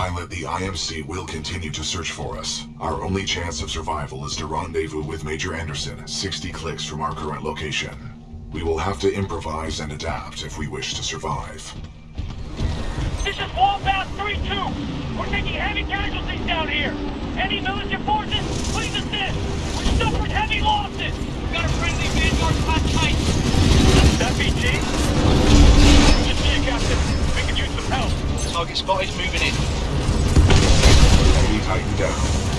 Pilot, the IMC will continue to search for us. Our only chance of survival is to rendezvous with Major Anderson, 60 clicks from our current location. We will have to improvise and adapt if we wish to survive. This is Wallbound 3-2. We're taking heavy casualties down here. Any militia forces, please assist. We're suffering heavy losses. We've got a friendly Vanguard class tight. That be BT? Just you, Captain. We could use some help. Target spotted, moving in. Titan down.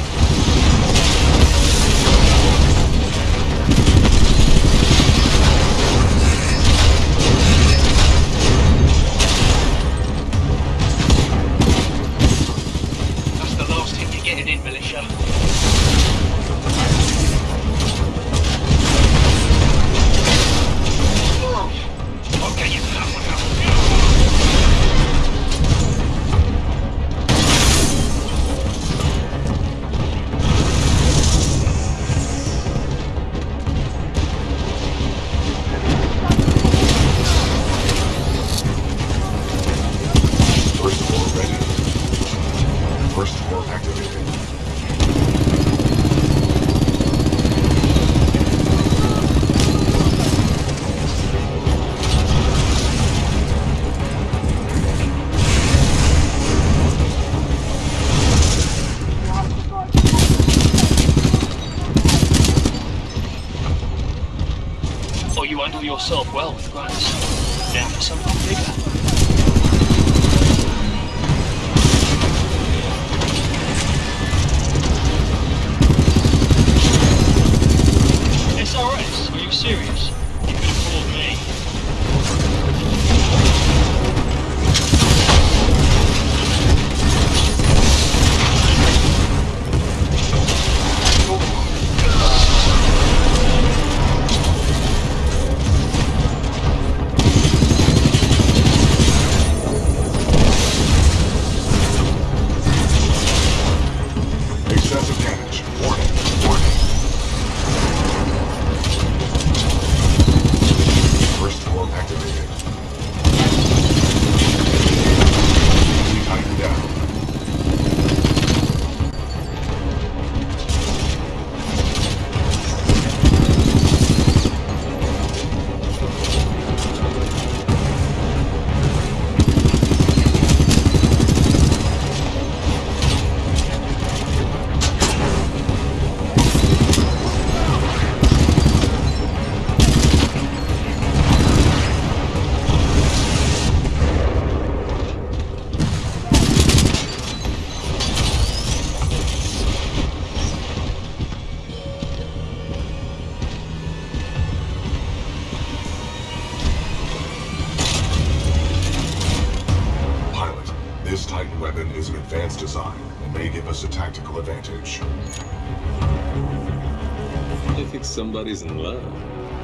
Somebody's in love.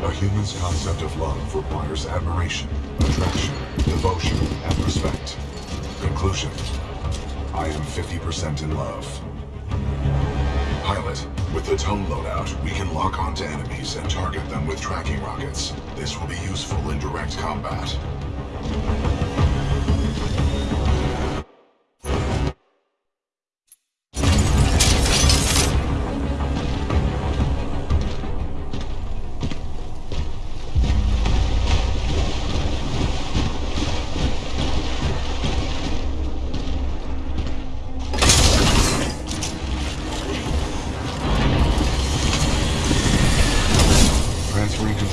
A human's concept of love requires admiration, attraction, devotion, and respect. Conclusion. I am 50% in love. Pilot, with the tone loadout, we can lock onto enemies and target them with tracking rockets. This will be useful in direct combat.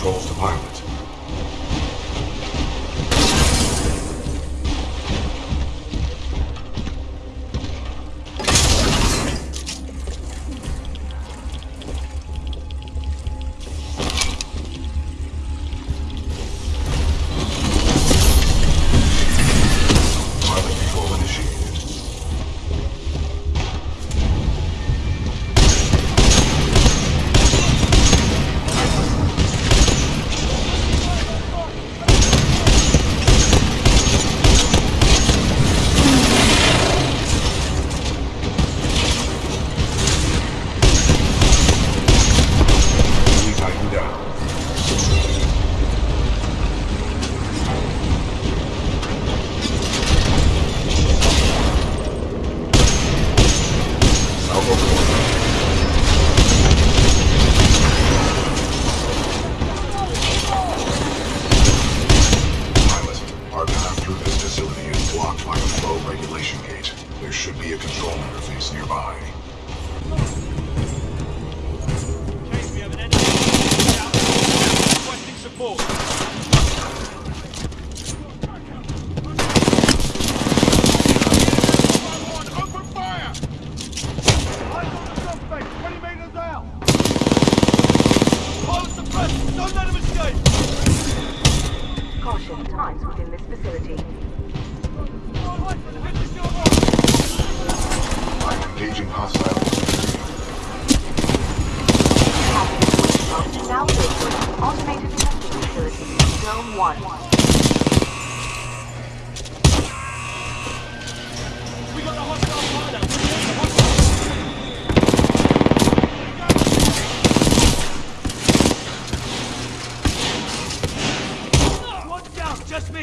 Controls to pilot.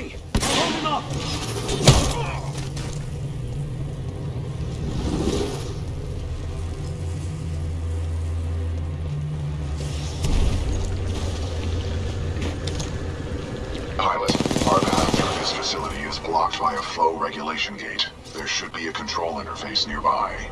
Me! I'm holding through this facility is blocked by a flow regulation gate. There should be a control interface nearby.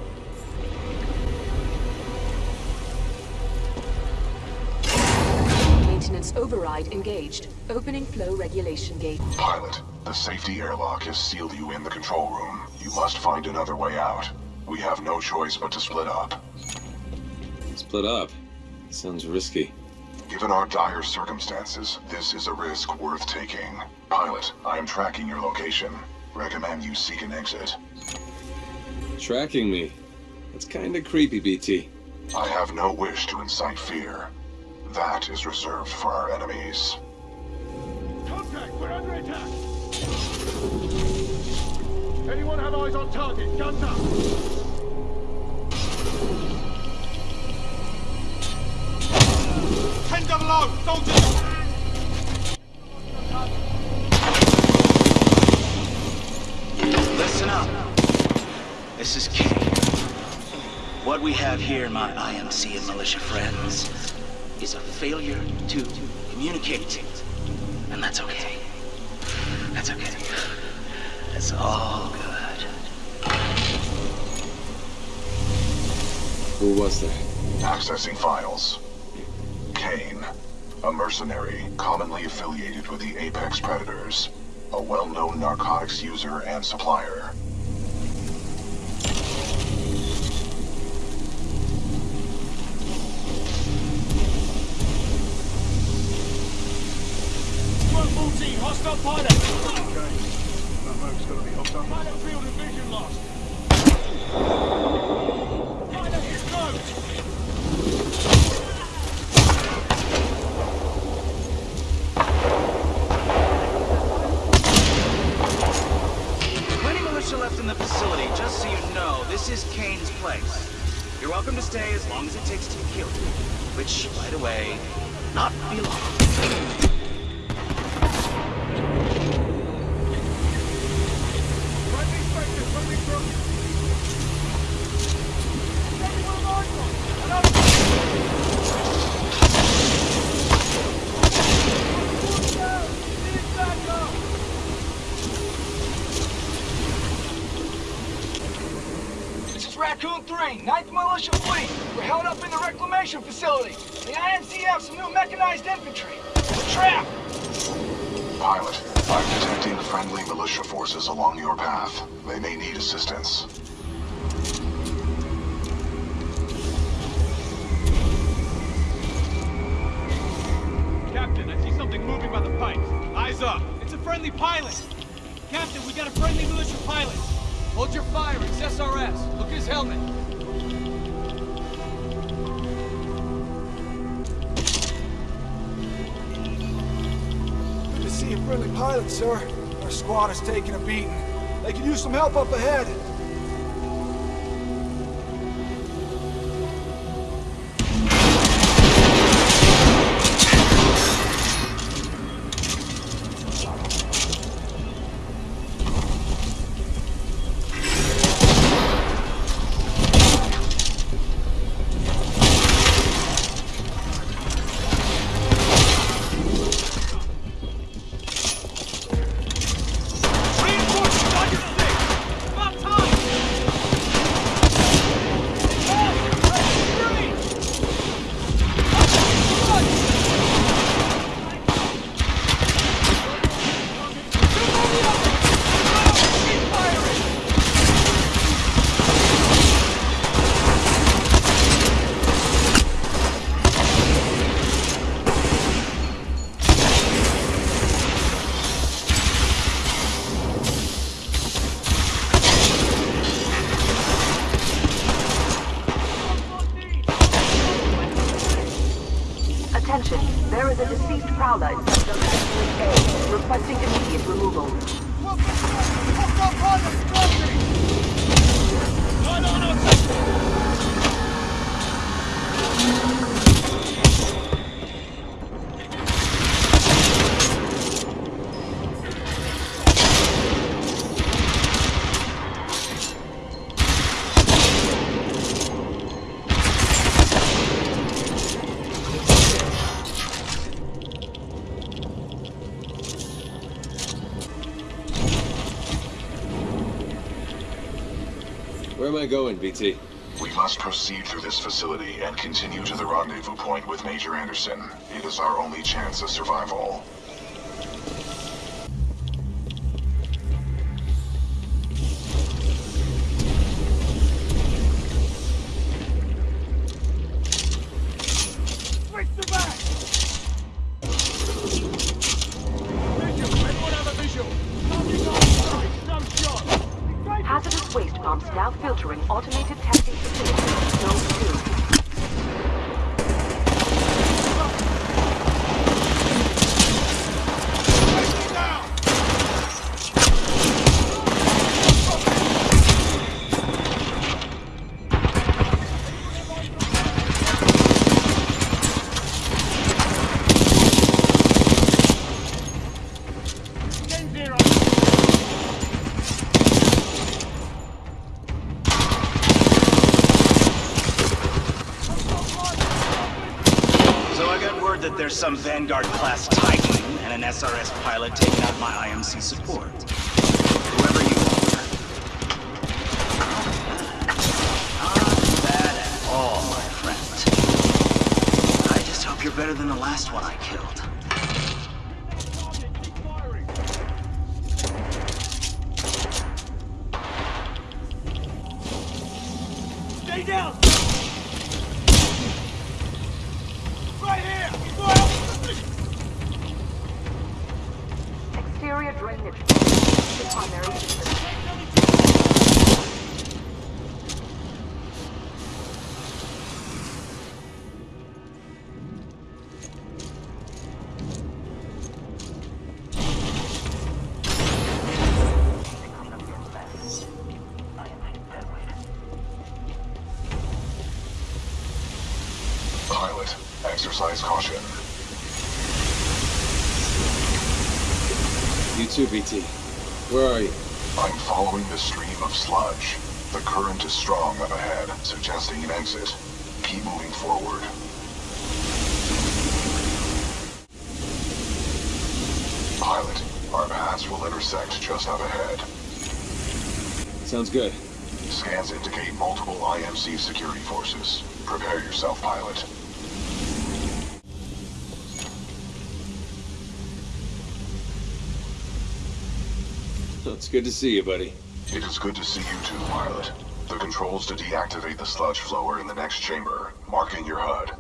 Override engaged. Opening flow regulation gate. Pilot, the safety airlock has sealed you in the control room. You must find another way out. We have no choice but to split up. Split up. Sounds risky. Given our dire circumstances, this is a risk worth taking. Pilot, I am tracking your location. Recommend you seek an exit. Tracking me. That's kinda creepy, BT. I have no wish to incite fear. That is reserved for our enemies. Contact! We're under attack! Anyone have eyes on target? Guns up! Ten double O! Soldiers! Listen up. This is Kane. What we have here, my IMC and militia friends, is a failure to communicate. And that's okay. That's okay. That's all good. Who was that? Accessing files. Kane, a mercenary commonly affiliated with the Apex Predators, a well-known narcotics user and supplier. You're welcome to stay as long as it takes to kill you. Which, by the way, not be long. Raccoon 3, 9th Militia Fleet. We're held up in the reclamation facility. The some new mechanized infantry. We're trapped. Pilot, I'm detecting friendly militia forces along your path. They may need assistance. Friendly pilot, sir. Our squad is taking a beating. They could use some help up ahead. Requesting immediate removal. Where am I going, BT? We must proceed through this facility and continue to the rendezvous point with Major Anderson. It is our only chance of survival. Now filtering automated testing some Vanguard-class Titan and an SRS pilot taking out my IMC support. Whoever you are. Not bad at all, my friend. I just hope you're better than the last one I killed. Stay down! Exterior drainage. The primary system. You too, BT. Where are you? I'm following the stream of sludge. The current is strong up ahead, suggesting an exit. Keep moving forward. Pilot, our paths will intersect just up ahead. Sounds good. Scans indicate multiple IMC security forces. Prepare yourself, pilot. It's good to see you, buddy. It is good to see you too, pilot. The controls to deactivate the sludge flow in the next chamber, marking your HUD.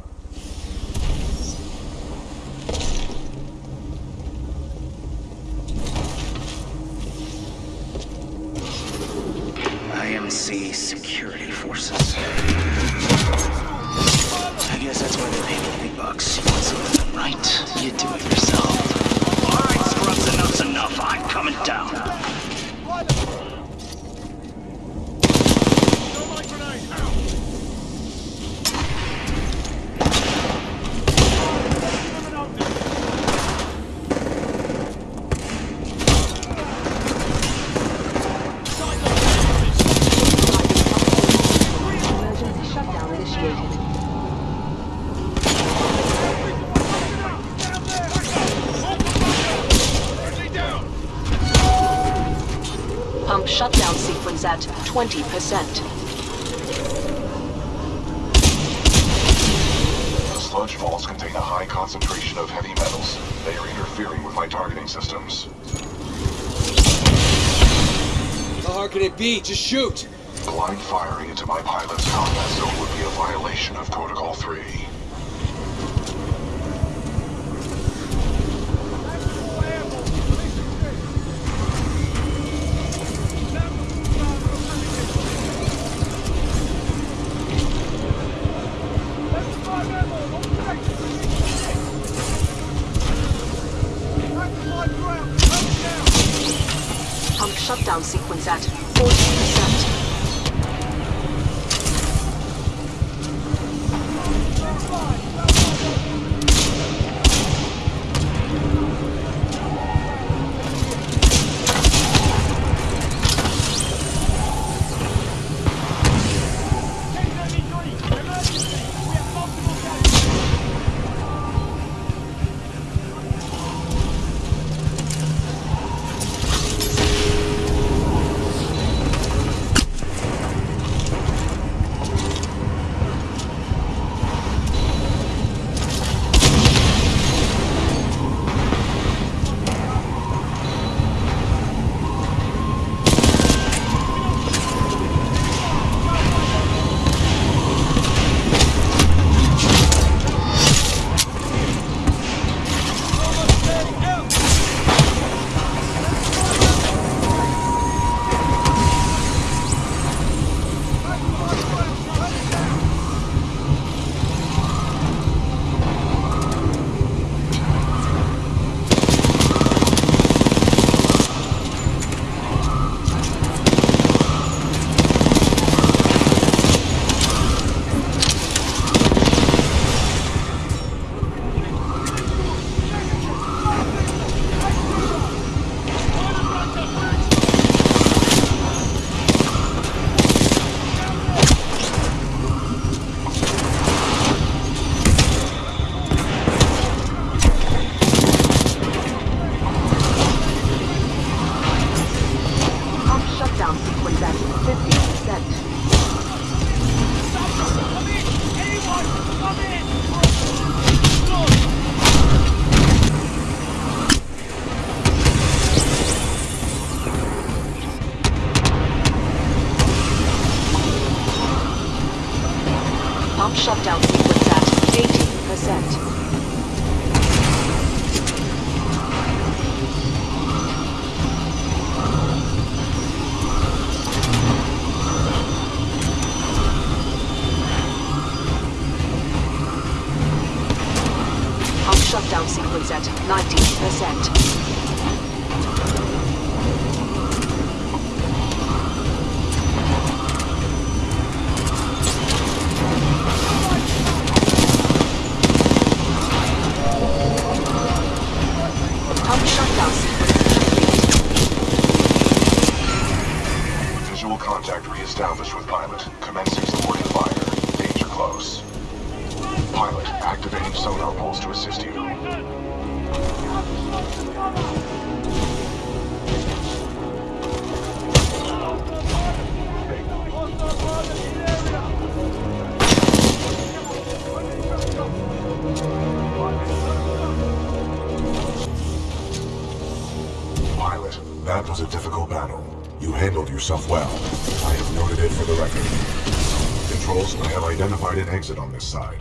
Shutdown sequence at 20%. Sludge vaults contain a high concentration of heavy metals. They are interfering with my targeting systems. How hard can it be? Just shoot! Blind firing into my pilot's combat zone would be a violation of Protocol 3. Sequence at 40%. That was a difficult battle. You handled yourself well. I have noted it for the record. Controls, I have identified an exit on this side.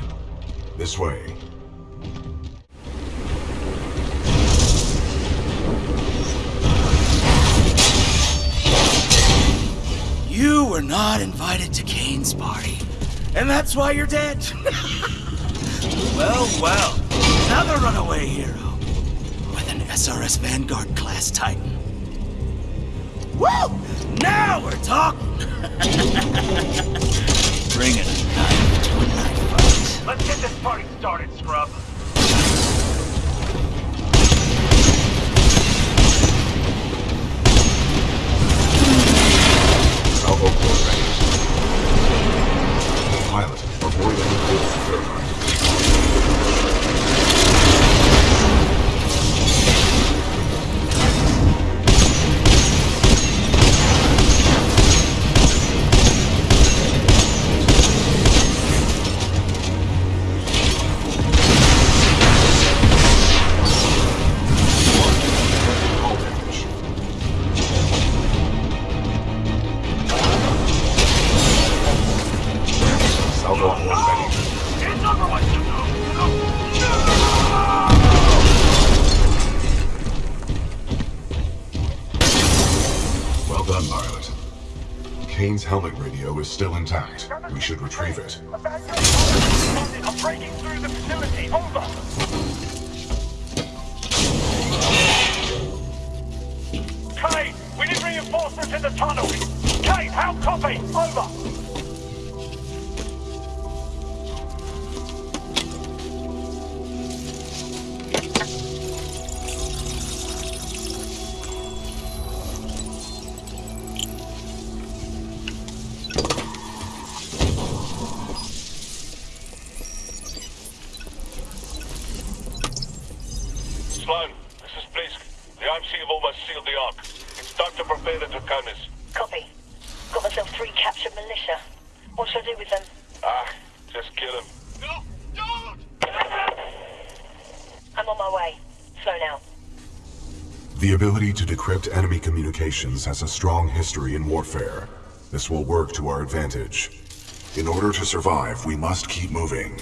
This way. You were not invited to Kane's party. And that's why you're dead. well, well. Another runaway hero. With an SRS Vanguard class Titan. Woo! Now we're talking! Bring it a knife to a knife fight. Let's get this party started, scrub. Kane's helmet radio is still intact. We should retrieve it. I'm breaking through the facility. Over! Kane! We need reinforcements in the tunnel! Kane, how copy? Over! Communications has a strong history in warfare. This will work to our advantage. In order to survive, we must keep moving.